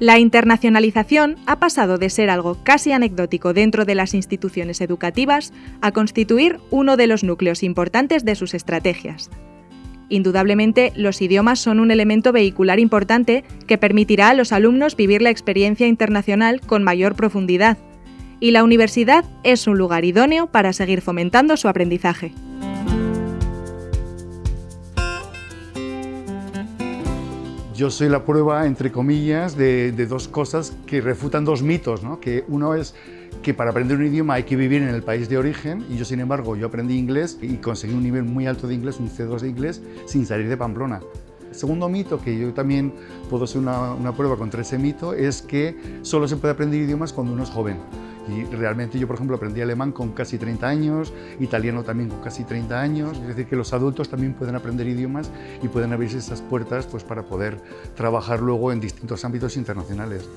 La internacionalización ha pasado de ser algo casi anecdótico dentro de las instituciones educativas a constituir uno de los núcleos importantes de sus estrategias. Indudablemente, los idiomas son un elemento vehicular importante que permitirá a los alumnos vivir la experiencia internacional con mayor profundidad, y la universidad es un lugar idóneo para seguir fomentando su aprendizaje. Yo soy la prueba, entre comillas, de, dos cosas que refutan dos mitos, ¿no? que uno es que para aprender un idioma hay que vivir en el país de origen y yo, sin embargo, yo aprendí inglés y conseguí un nivel muy alto de inglés, un C2 de inglés, sin salir de Pamplona. Segundo mito, que yo también puedo ser una, una prueba contra ese mito, es que solo se puede aprender idiomas cuando uno es joven. Y realmente yo, por ejemplo, aprendí alemán con casi 30 años, italiano también con casi 30 años, es decir, que los adultos también pueden aprender idiomas y pueden abrirse esas puertas pues, para poder trabajar luego en distintos ámbitos internacionales.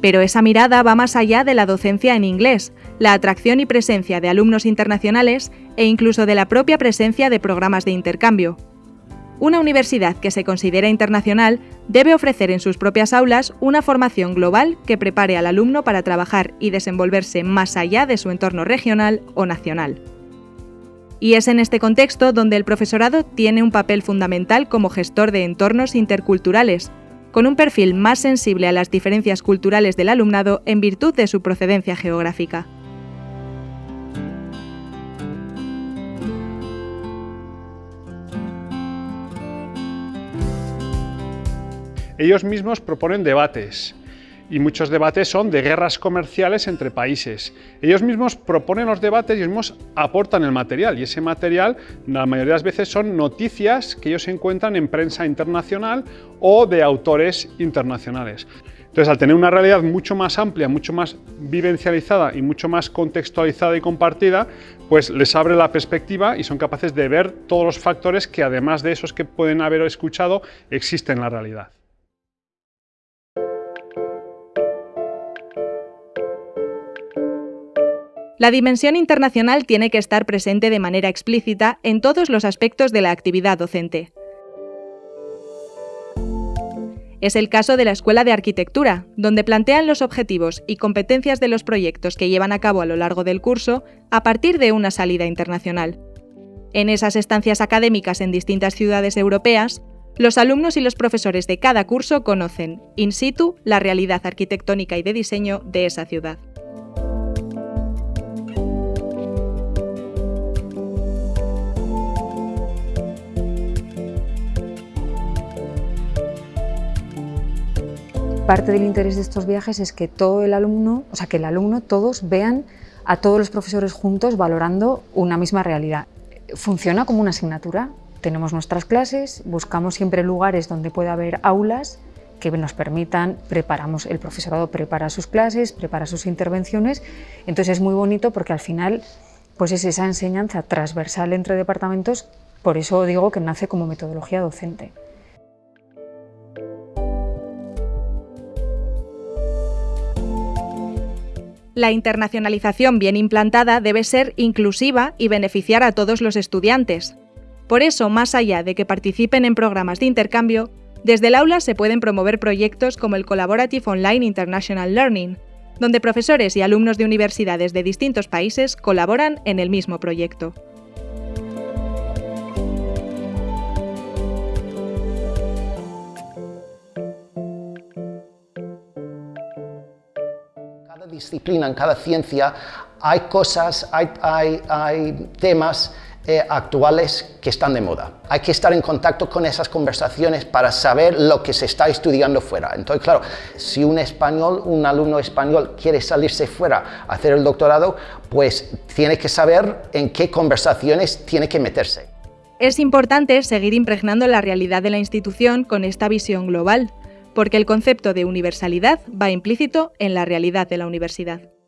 Pero esa mirada va más allá de la docencia en inglés, la atracción y presencia de alumnos internacionales e incluso de la propia presencia de programas de intercambio. Una universidad que se considera internacional debe ofrecer en sus propias aulas una formación global que prepare al alumno para trabajar y desenvolverse más allá de su entorno regional o nacional. Y es en este contexto donde el profesorado tiene un papel fundamental como gestor de entornos interculturales, con un perfil más sensible a las diferencias culturales del alumnado en virtud de su procedencia geográfica. Ellos mismos proponen debates, y muchos debates son de guerras comerciales entre países. Ellos mismos proponen los debates y ellos mismos aportan el material y ese material la mayoría de las veces son noticias que ellos encuentran en prensa internacional o de autores internacionales. Entonces, al tener una realidad mucho más amplia, mucho más vivencializada y mucho más contextualizada y compartida, pues les abre la perspectiva y son capaces de ver todos los factores que además de esos que pueden haber escuchado, existen en la realidad. La dimensión internacional tiene que estar presente de manera explícita en todos los aspectos de la actividad docente. Es el caso de la Escuela de Arquitectura, donde plantean los objetivos y competencias de los proyectos que llevan a cabo a lo largo del curso a partir de una salida internacional. En esas estancias académicas en distintas ciudades europeas, los alumnos y los profesores de cada curso conocen, in situ, la realidad arquitectónica y de diseño de esa ciudad. Parte del interés de estos viajes es que todo el alumno, o sea, que el alumno, todos vean a todos los profesores juntos valorando una misma realidad. Funciona como una asignatura. Tenemos nuestras clases, buscamos siempre lugares donde pueda haber aulas que nos permitan, preparamos, el profesorado prepara sus clases, prepara sus intervenciones, entonces es muy bonito porque al final pues es esa enseñanza transversal entre departamentos, por eso digo que nace como metodología docente. La internacionalización bien implantada debe ser inclusiva y beneficiar a todos los estudiantes. Por eso, más allá de que participen en programas de intercambio, desde el aula se pueden promover proyectos como el Collaborative Online International Learning, donde profesores y alumnos de universidades de distintos países colaboran en el mismo proyecto. Disciplina, en cada ciencia, hay cosas, hay, temas eh, actuales que están de moda. Hay que estar en contacto con esas conversaciones para saber lo que se está estudiando fuera. Entonces, claro, si un español, un alumno español quiere salirse fuera a hacer el doctorado, pues tiene que saber en qué conversaciones tiene que meterse. Es importante seguir impregnando la realidad de la institución con esta visión global, porque el concepto de universalidad va implícito en la realidad de la universidad.